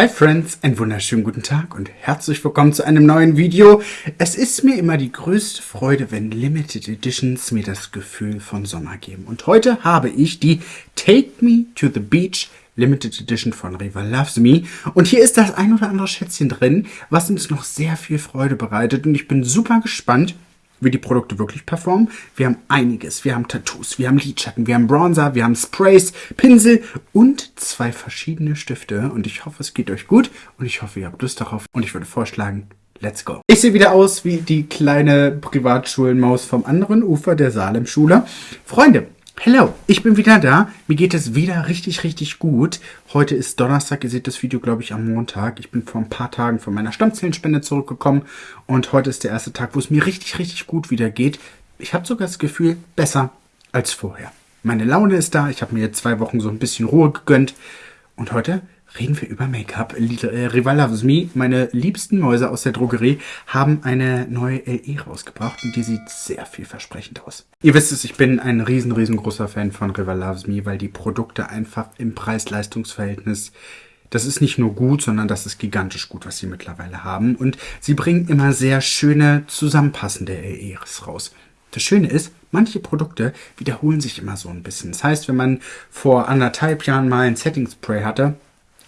Hi Friends, einen wunderschönen guten Tag und herzlich willkommen zu einem neuen Video. Es ist mir immer die größte Freude, wenn Limited Editions mir das Gefühl von Sommer geben. Und heute habe ich die Take Me to the Beach Limited Edition von Riva Loves Me. Und hier ist das ein oder andere Schätzchen drin, was uns noch sehr viel Freude bereitet. Und ich bin super gespannt, wie die Produkte wirklich performen. Wir haben einiges. Wir haben Tattoos, wir haben Lidschatten, wir haben Bronzer, wir haben Sprays, Pinsel und zwei verschiedene Stifte. Und ich hoffe, es geht euch gut und ich hoffe, ihr habt Lust darauf. Und ich würde vorschlagen, let's go. Ich sehe wieder aus wie die kleine Privatschulenmaus vom anderen Ufer der Salem-Schule. Freunde, Hello, ich bin wieder da. Mir geht es wieder richtig, richtig gut. Heute ist Donnerstag. Ihr seht das Video, glaube ich, am Montag. Ich bin vor ein paar Tagen von meiner Stammzellenspende zurückgekommen. Und heute ist der erste Tag, wo es mir richtig, richtig gut wieder geht. Ich habe sogar das Gefühl, besser als vorher. Meine Laune ist da. Ich habe mir jetzt zwei Wochen so ein bisschen Ruhe gegönnt. Und heute reden wir über Make-up. Äh, Rival Loves Me, meine liebsten Mäuse aus der Drogerie, haben eine neue LE rausgebracht und die sieht sehr vielversprechend aus. Ihr wisst es, ich bin ein riesen, riesengroßer Fan von Rival Loves Me, weil die Produkte einfach im Preis-Leistungs-Verhältnis das ist nicht nur gut, sondern das ist gigantisch gut, was sie mittlerweile haben. Und sie bringen immer sehr schöne, zusammenpassende LEs raus. Das Schöne ist, manche Produkte wiederholen sich immer so ein bisschen. Das heißt, wenn man vor anderthalb Jahren mal ein Setting Spray hatte,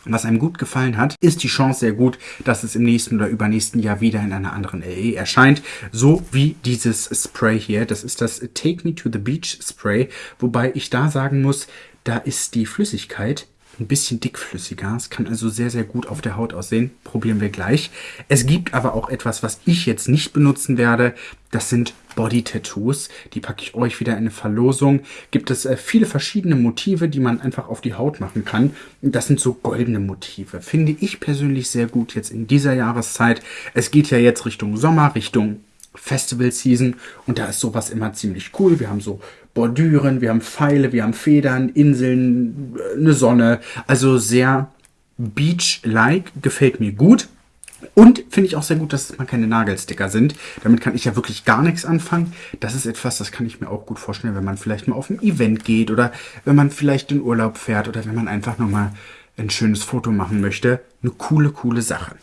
was einem gut gefallen hat, ist die Chance sehr gut, dass es im nächsten oder übernächsten Jahr wieder in einer anderen LE erscheint. So wie dieses Spray hier. Das ist das Take Me to the Beach Spray. Wobei ich da sagen muss, da ist die Flüssigkeit ein bisschen dickflüssiger. Es kann also sehr, sehr gut auf der Haut aussehen. Probieren wir gleich. Es gibt aber auch etwas, was ich jetzt nicht benutzen werde. Das sind Body-Tattoos. Die packe ich euch wieder in eine Verlosung. Gibt es äh, viele verschiedene Motive, die man einfach auf die Haut machen kann. Das sind so goldene Motive. Finde ich persönlich sehr gut jetzt in dieser Jahreszeit. Es geht ja jetzt Richtung Sommer, Richtung Festival Season und da ist sowas immer ziemlich cool. Wir haben so Bordüren, wir haben Pfeile, wir haben Federn, Inseln, eine Sonne. Also sehr Beach-like, gefällt mir gut. Und finde ich auch sehr gut, dass es mal keine Nagelsticker sind. Damit kann ich ja wirklich gar nichts anfangen. Das ist etwas, das kann ich mir auch gut vorstellen, wenn man vielleicht mal auf ein Event geht oder wenn man vielleicht in Urlaub fährt oder wenn man einfach nochmal ein schönes Foto machen möchte. Eine coole, coole Sache.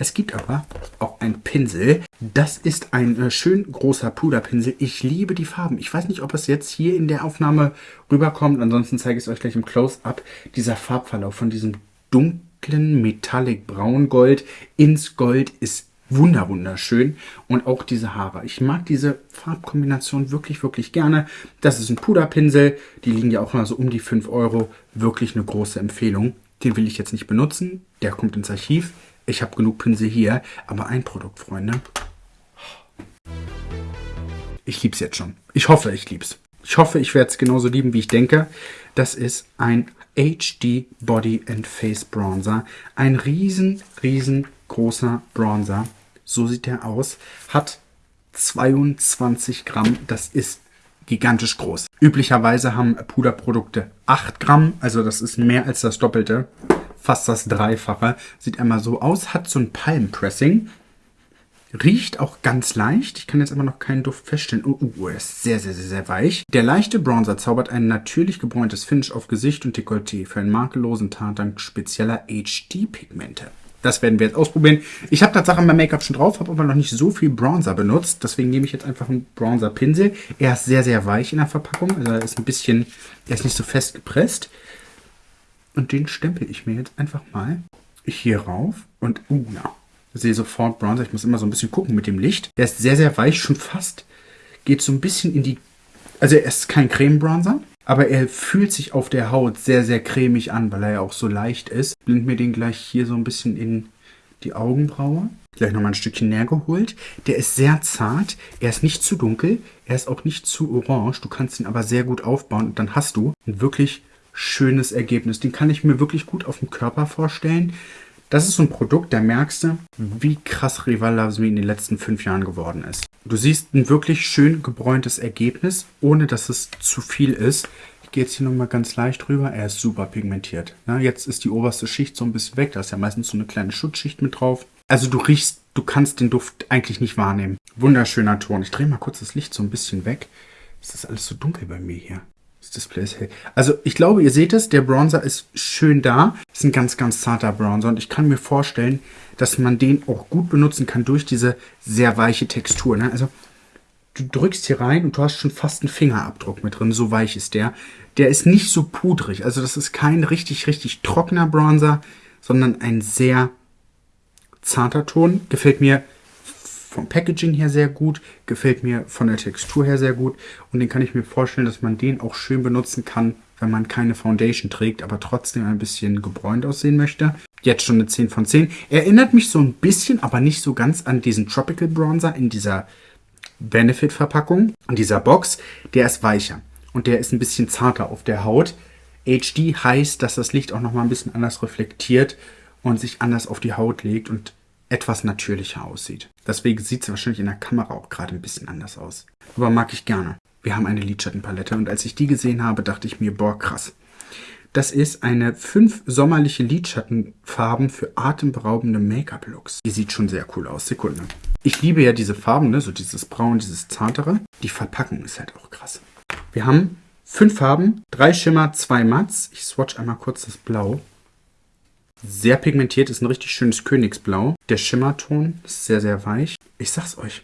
Es gibt aber auch ein Pinsel. Das ist ein äh, schön großer Puderpinsel. Ich liebe die Farben. Ich weiß nicht, ob es jetzt hier in der Aufnahme rüberkommt. Ansonsten zeige ich es euch gleich im Close-Up. Dieser Farbverlauf von diesem dunklen Metallic Braungold ins Gold ist wunder wunderschön. Und auch diese Haare. Ich mag diese Farbkombination wirklich, wirklich gerne. Das ist ein Puderpinsel. Die liegen ja auch mal so um die 5 Euro. Wirklich eine große Empfehlung. Den will ich jetzt nicht benutzen. Der kommt ins Archiv. Ich habe genug Pinsel hier, aber ein Produkt, Freunde. Ich liebe es jetzt schon. Ich hoffe, ich liebe es. Ich hoffe, ich werde es genauso lieben, wie ich denke. Das ist ein HD Body and Face Bronzer. Ein riesen, riesengroßer Bronzer. So sieht der aus. Hat 22 Gramm. Das ist gigantisch groß. Üblicherweise haben Puderprodukte 8 Gramm. Also das ist mehr als das Doppelte fast das Dreifache. Sieht einmal so aus, hat so ein Palmpressing. Riecht auch ganz leicht. Ich kann jetzt aber noch keinen Duft feststellen. Oh, uh, er ist sehr, sehr, sehr, sehr weich. Der leichte Bronzer zaubert ein natürlich gebräuntes Finish auf Gesicht und Dekolleté für einen makellosen Tat dank spezieller HD-Pigmente. Das werden wir jetzt ausprobieren. Ich habe tatsächlich mein Make-up schon drauf, habe aber noch nicht so viel Bronzer benutzt. Deswegen nehme ich jetzt einfach einen Bronzer-Pinsel. Er ist sehr, sehr weich in der Verpackung. Also er ist ein bisschen, er ist nicht so fest gepresst. Und den stempel ich mir jetzt einfach mal hier rauf. Und, uh, ja, sehe sofort Bronzer. Ich muss immer so ein bisschen gucken mit dem Licht. Der ist sehr, sehr weich, schon fast. Geht so ein bisschen in die... Also er ist kein Creme-Bronzer, aber er fühlt sich auf der Haut sehr, sehr cremig an, weil er ja auch so leicht ist. Blend mir den gleich hier so ein bisschen in die Augenbraue. Gleich nochmal ein Stückchen näher geholt. Der ist sehr zart. Er ist nicht zu dunkel. Er ist auch nicht zu orange. Du kannst ihn aber sehr gut aufbauen und dann hast du einen wirklich schönes Ergebnis. Den kann ich mir wirklich gut auf dem Körper vorstellen. Das ist so ein Produkt, da merkst du, wie krass Rival Me in den letzten fünf Jahren geworden ist. Du siehst ein wirklich schön gebräuntes Ergebnis, ohne dass es zu viel ist. Ich gehe jetzt hier nochmal ganz leicht drüber. Er ist super pigmentiert. Ja, jetzt ist die oberste Schicht so ein bisschen weg. Da ist ja meistens so eine kleine Schutzschicht mit drauf. Also du riechst, du kannst den Duft eigentlich nicht wahrnehmen. Wunderschöner Ton. Ich drehe mal kurz das Licht so ein bisschen weg. Es ist alles so dunkel bei mir hier. Das Display ist hell. Also ich glaube, ihr seht es, der Bronzer ist schön da. Ist ein ganz, ganz zarter Bronzer und ich kann mir vorstellen, dass man den auch gut benutzen kann durch diese sehr weiche Textur. Ne? Also du drückst hier rein und du hast schon fast einen Fingerabdruck mit drin, so weich ist der. Der ist nicht so pudrig, also das ist kein richtig, richtig trockener Bronzer, sondern ein sehr zarter Ton. Gefällt mir vom Packaging her sehr gut, gefällt mir von der Textur her sehr gut und den kann ich mir vorstellen, dass man den auch schön benutzen kann, wenn man keine Foundation trägt, aber trotzdem ein bisschen gebräunt aussehen möchte. Jetzt schon eine 10 von 10. Erinnert mich so ein bisschen, aber nicht so ganz an diesen Tropical Bronzer in dieser Benefit-Verpackung, in dieser Box. Der ist weicher und der ist ein bisschen zarter auf der Haut. HD heißt, dass das Licht auch nochmal ein bisschen anders reflektiert und sich anders auf die Haut legt und etwas natürlicher aussieht. Deswegen sieht es wahrscheinlich in der Kamera auch gerade ein bisschen anders aus. Aber mag ich gerne. Wir haben eine Lidschattenpalette und als ich die gesehen habe, dachte ich mir, boah, krass. Das ist eine fünf sommerliche Lidschattenfarben für atemberaubende Make-up-Looks. Die sieht schon sehr cool aus. Sekunde. Ich liebe ja diese Farben, ne? so dieses Braun, dieses Zartere. Die Verpackung ist halt auch krass. Wir haben fünf Farben, drei Schimmer, zwei Matts. Ich swatch einmal kurz das Blau. Sehr pigmentiert, ist ein richtig schönes Königsblau. Der Schimmerton ist sehr, sehr weich. Ich sag's euch.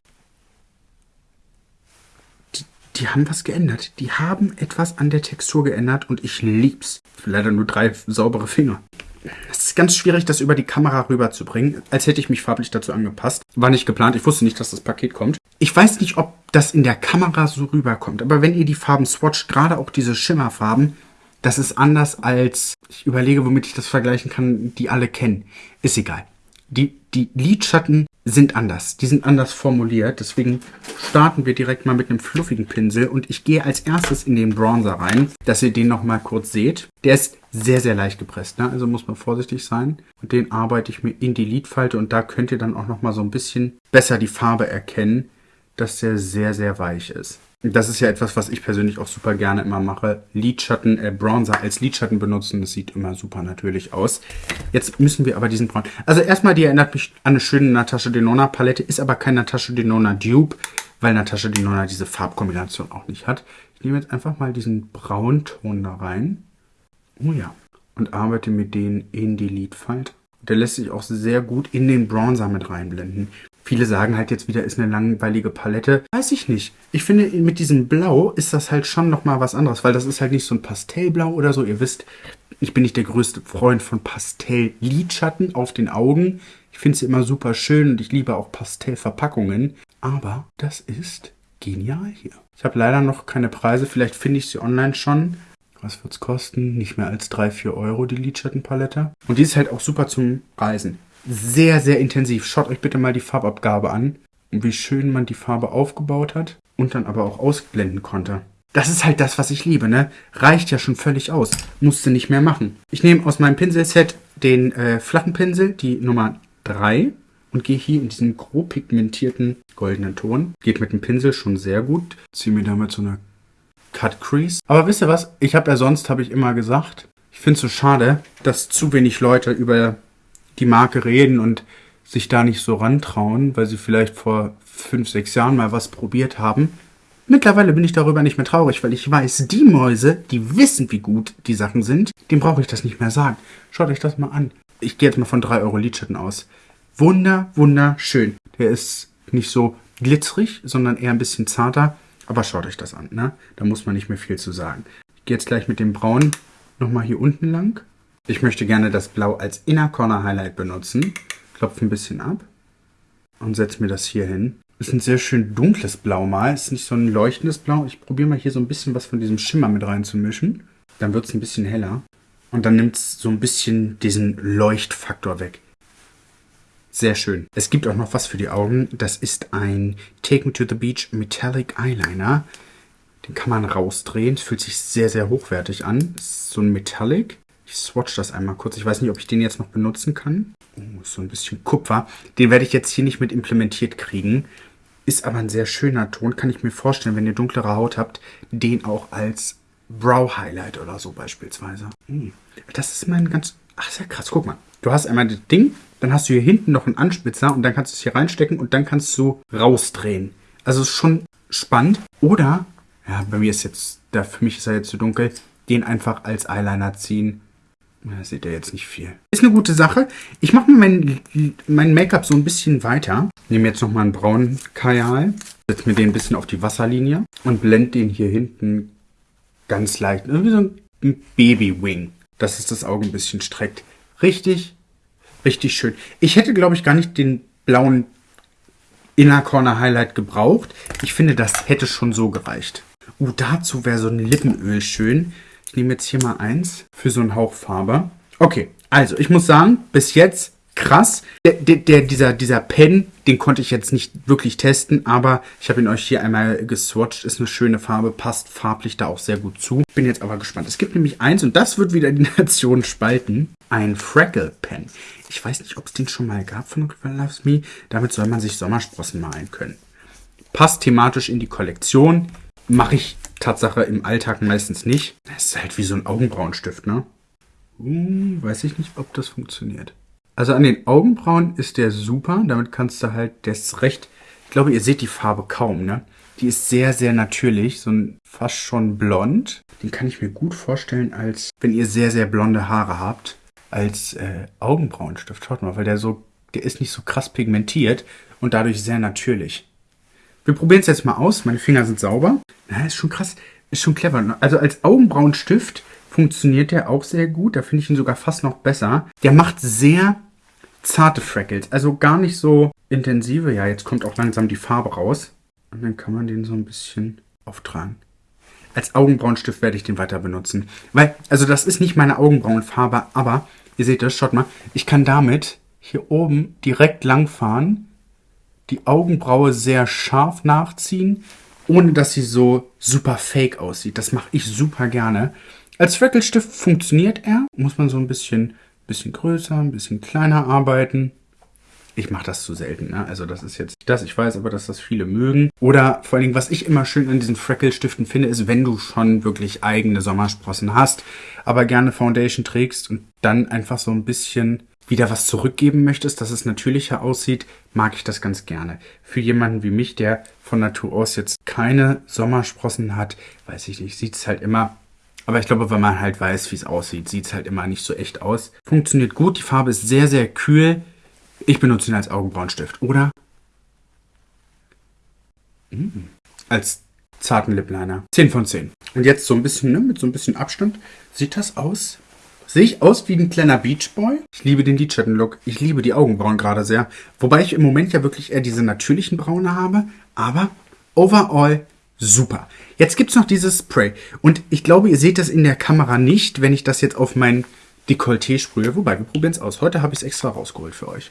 Die, die haben was geändert. Die haben etwas an der Textur geändert und ich lieb's. Leider nur drei saubere Finger. Es ist ganz schwierig, das über die Kamera rüberzubringen, als hätte ich mich farblich dazu angepasst. War nicht geplant, ich wusste nicht, dass das Paket kommt. Ich weiß nicht, ob das in der Kamera so rüberkommt, aber wenn ihr die Farben swatcht, gerade auch diese Schimmerfarben, das ist anders als, ich überlege, womit ich das vergleichen kann, die alle kennen. Ist egal. Die, die Lidschatten sind anders. Die sind anders formuliert. Deswegen starten wir direkt mal mit einem fluffigen Pinsel. Und ich gehe als erstes in den Bronzer rein, dass ihr den nochmal kurz seht. Der ist sehr, sehr leicht gepresst. Ne? Also muss man vorsichtig sein. Und den arbeite ich mir in die Lidfalte. Und da könnt ihr dann auch nochmal so ein bisschen besser die Farbe erkennen, dass der sehr, sehr weich ist. Das ist ja etwas, was ich persönlich auch super gerne immer mache. Lidschatten, äh, Bronzer als Lidschatten benutzen. Das sieht immer super natürlich aus. Jetzt müssen wir aber diesen Braun... Also erstmal, die erinnert mich an eine schöne Natascha Denona Palette. Ist aber kein Natascha Denona Dupe, weil Natascha Denona diese Farbkombination auch nicht hat. Ich nehme jetzt einfach mal diesen Braunton da rein. Oh ja. Und arbeite mit denen in die Lidfalte. Der lässt sich auch sehr gut in den Bronzer mit reinblenden. Viele sagen halt jetzt wieder, ist eine langweilige Palette. Weiß ich nicht. Ich finde, mit diesem Blau ist das halt schon nochmal was anderes, weil das ist halt nicht so ein Pastellblau oder so. Ihr wisst, ich bin nicht der größte Freund von Pastell-Lidschatten auf den Augen. Ich finde sie immer super schön und ich liebe auch Pastellverpackungen. Aber das ist genial hier. Ich habe leider noch keine Preise. Vielleicht finde ich sie online schon. Was wird es kosten? Nicht mehr als 3, 4 Euro die Lidschattenpalette. Und die ist halt auch super zum Reisen sehr, sehr intensiv. Schaut euch bitte mal die Farbabgabe an und wie schön man die Farbe aufgebaut hat und dann aber auch ausblenden konnte. Das ist halt das, was ich liebe, ne? Reicht ja schon völlig aus. Musste nicht mehr machen. Ich nehme aus meinem Pinselset den äh, flachen Pinsel, die Nummer 3 und gehe hier in diesen grob pigmentierten goldenen Ton. Geht mit dem Pinsel schon sehr gut. Ziehe mir damit so eine Cut Crease. Aber wisst ihr was? Ich habe ja sonst, habe ich immer gesagt, ich finde es so schade, dass zu wenig Leute über die Marke reden und sich da nicht so rantrauen, weil sie vielleicht vor fünf, sechs Jahren mal was probiert haben. Mittlerweile bin ich darüber nicht mehr traurig, weil ich weiß, die Mäuse, die wissen, wie gut die Sachen sind, dem brauche ich das nicht mehr sagen. Schaut euch das mal an. Ich gehe jetzt mal von 3 Euro Lidschatten aus. Wunder, wunderschön. Der ist nicht so glitzerig, sondern eher ein bisschen zarter. Aber schaut euch das an, ne? Da muss man nicht mehr viel zu sagen. Ich gehe jetzt gleich mit dem Braun nochmal hier unten lang. Ich möchte gerne das Blau als Inner Corner Highlight benutzen. Klopfe ein bisschen ab und setze mir das hier hin. Ist ein sehr schön dunkles Blau mal. Ist nicht so ein leuchtendes Blau. Ich probiere mal hier so ein bisschen was von diesem Schimmer mit reinzumischen. Dann wird es ein bisschen heller. Und dann nimmt es so ein bisschen diesen Leuchtfaktor weg. Sehr schön. Es gibt auch noch was für die Augen. Das ist ein Take Me to the Beach Metallic Eyeliner. Den kann man rausdrehen. Es fühlt sich sehr, sehr hochwertig an. Ist so ein Metallic. Ich swatch das einmal kurz. Ich weiß nicht, ob ich den jetzt noch benutzen kann. Oh, ist so ein bisschen Kupfer. Den werde ich jetzt hier nicht mit implementiert kriegen. Ist aber ein sehr schöner Ton. Kann ich mir vorstellen, wenn ihr dunklere Haut habt, den auch als Brow Highlight oder so beispielsweise. Hm. Das ist mein ganz... Ach, sehr krass. Guck mal. Du hast einmal das Ding, dann hast du hier hinten noch einen Anspitzer und dann kannst du es hier reinstecken und dann kannst du rausdrehen. Also ist schon spannend. Oder ja, bei mir ist jetzt, da für mich ist er jetzt zu dunkel, den einfach als Eyeliner ziehen. Da seht ihr jetzt nicht viel. Ist eine gute Sache. Ich mache mir mein, mein Make-up so ein bisschen weiter. Nehme jetzt nochmal einen braunen Kajal. Setze mir den ein bisschen auf die Wasserlinie. Und blende den hier hinten ganz leicht. Irgendwie so ein Baby-Wing. Dass es das Auge ein bisschen streckt. Richtig, richtig schön. Ich hätte, glaube ich, gar nicht den blauen Inner Corner Highlight gebraucht. Ich finde, das hätte schon so gereicht. Uh, dazu wäre so ein Lippenöl schön. Ich nehme jetzt hier mal eins für so einen Hauch Farbe. Okay, also ich muss sagen, bis jetzt krass. Der, der, dieser, dieser Pen, den konnte ich jetzt nicht wirklich testen, aber ich habe ihn euch hier einmal geswatcht. Ist eine schöne Farbe, passt farblich da auch sehr gut zu. Bin jetzt aber gespannt. Es gibt nämlich eins und das wird wieder die Nation spalten. Ein Freckle Pen. Ich weiß nicht, ob es den schon mal gab von Loves Me. Damit soll man sich Sommersprossen malen können. Passt thematisch in die Kollektion. Mache ich Tatsache im Alltag meistens nicht. Das ist halt wie so ein Augenbrauenstift, ne? Uh, weiß ich nicht, ob das funktioniert. Also an den Augenbrauen ist der super. Damit kannst du halt, der ist recht, ich glaube, ihr seht die Farbe kaum, ne? Die ist sehr, sehr natürlich, so ein fast schon blond. Den kann ich mir gut vorstellen, als wenn ihr sehr, sehr blonde Haare habt, als äh, Augenbrauenstift. Schaut mal, weil der so, der ist nicht so krass pigmentiert und dadurch sehr natürlich. Wir probieren es jetzt mal aus. Meine Finger sind sauber. Na, ist schon krass. Ist schon clever. Also als Augenbrauenstift funktioniert der auch sehr gut. Da finde ich ihn sogar fast noch besser. Der macht sehr zarte Freckles. Also gar nicht so intensive. Ja, jetzt kommt auch langsam die Farbe raus. Und dann kann man den so ein bisschen auftragen. Als Augenbrauenstift werde ich den weiter benutzen. Weil, also das ist nicht meine Augenbrauenfarbe, aber ihr seht das, schaut mal. Ich kann damit hier oben direkt langfahren, die Augenbraue sehr scharf nachziehen, ohne dass sie so super fake aussieht. Das mache ich super gerne. Als Freckelstift funktioniert er. Muss man so ein bisschen, bisschen größer, ein bisschen kleiner arbeiten. Ich mache das zu selten, ne? Also das ist jetzt das. Ich weiß aber, dass das viele mögen. Oder vor allen Dingen, was ich immer schön an diesen Freckle-Stiften finde, ist, wenn du schon wirklich eigene Sommersprossen hast, aber gerne Foundation trägst und dann einfach so ein bisschen wieder was zurückgeben möchtest, dass es natürlicher aussieht, mag ich das ganz gerne. Für jemanden wie mich, der von Natur aus jetzt keine Sommersprossen hat, weiß ich nicht, sieht es halt immer aber ich glaube, wenn man halt weiß, wie es aussieht, sieht es halt immer nicht so echt aus. Funktioniert gut. Die Farbe ist sehr, sehr kühl. Ich benutze ihn als Augenbrauenstift, oder? Mhm. Als zarten Lipliner. 10 von 10. Und jetzt so ein bisschen, ne, mit so ein bisschen Abstand. Sieht das aus? Sehe ich aus wie ein kleiner Beachboy? Ich liebe den Lidschatten-Look. Ich liebe die Augenbrauen gerade sehr. Wobei ich im Moment ja wirklich eher diese natürlichen Braune habe. Aber overall super. Jetzt gibt es noch dieses Spray. Und ich glaube, ihr seht das in der Kamera nicht, wenn ich das jetzt auf mein Dekolleté sprühe. Wobei, wir probieren es aus. Heute habe ich es extra rausgeholt für euch.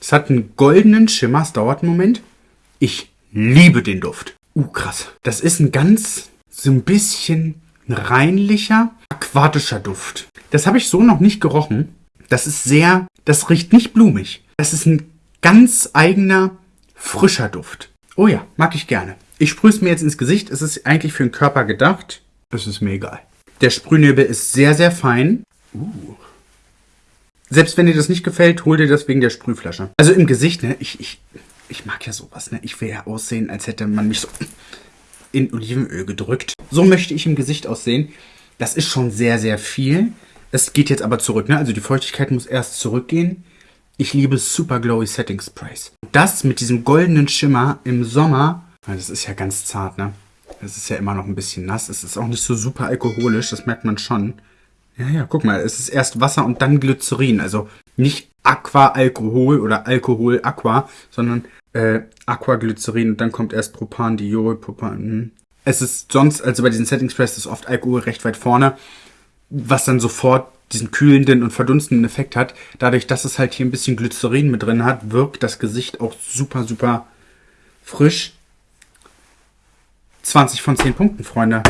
Es hat einen goldenen Schimmer. Es dauert einen Moment. Ich liebe den Duft. Uh, krass. Das ist ein ganz, so ein bisschen reinlicher, aquatischer Duft. Das habe ich so noch nicht gerochen. Das ist sehr, das riecht nicht blumig. Das ist ein ganz eigener, frischer Duft. Oh ja, mag ich gerne. Ich sprühe es mir jetzt ins Gesicht. Es ist eigentlich für den Körper gedacht. Es ist mir egal. Der Sprühnebel ist sehr, sehr fein. Uh. Selbst wenn dir das nicht gefällt, hol dir das wegen der Sprühflasche. Also im Gesicht, ne? Ich, ich, ich mag ja sowas, ne? Ich will ja aussehen, als hätte man mich so in Olivenöl gedrückt. So möchte ich im Gesicht aussehen. Das ist schon sehr, sehr viel. Es geht jetzt aber zurück, ne? Also die Feuchtigkeit muss erst zurückgehen. Ich liebe Super Glowy Setting Sprays. Das mit diesem goldenen Schimmer im Sommer, das ist ja ganz zart, ne? Es ist ja immer noch ein bisschen nass. Es ist auch nicht so super alkoholisch, das merkt man schon. Ja, ja, guck mal, es ist erst Wasser und dann Glycerin. Also nicht Aqua-Alkohol oder Alkohol-Aqua, sondern äh, Aquaglycerin und dann kommt erst Propan, Diol, Propan. Hm. Es ist sonst, also bei diesen Setting Sprays ist oft Alkohol recht weit vorne, was dann sofort diesen kühlenden und verdunstenden Effekt hat. Dadurch, dass es halt hier ein bisschen Glycerin mit drin hat, wirkt das Gesicht auch super, super frisch. 20 von 10 Punkten, Freunde.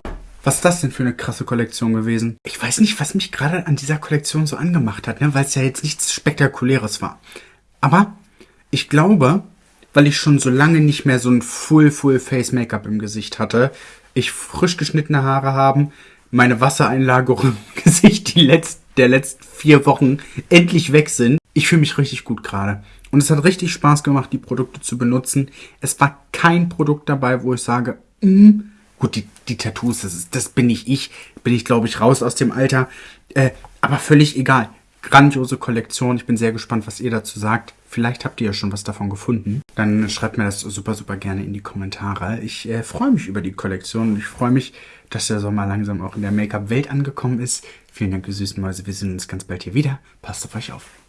Was ist das denn für eine krasse Kollektion gewesen? Ich weiß nicht, was mich gerade an dieser Kollektion so angemacht hat, ne? weil es ja jetzt nichts Spektakuläres war. Aber ich glaube, weil ich schon so lange nicht mehr so ein Full, Full Face Make-up im Gesicht hatte, ich frisch geschnittene Haare haben, meine Wassereinlagerung im Gesicht die letzt, der letzten vier Wochen endlich weg sind. Ich fühle mich richtig gut gerade. Und es hat richtig Spaß gemacht, die Produkte zu benutzen. Es war kein Produkt dabei, wo ich sage, mm, Gut, die, die Tattoos, das, ist, das bin ich ich. Bin ich, glaube ich, raus aus dem Alter. Äh, aber völlig egal. Grandiose Kollektion. Ich bin sehr gespannt, was ihr dazu sagt. Vielleicht habt ihr ja schon was davon gefunden. Dann schreibt mir das super, super gerne in die Kommentare. Ich äh, freue mich über die Kollektion und ich freue mich, dass der Sommer langsam auch in der Make-up-Welt angekommen ist. Vielen Dank, ihr süßen Mäuse. Wir sehen uns ganz bald hier wieder. Passt auf euch auf.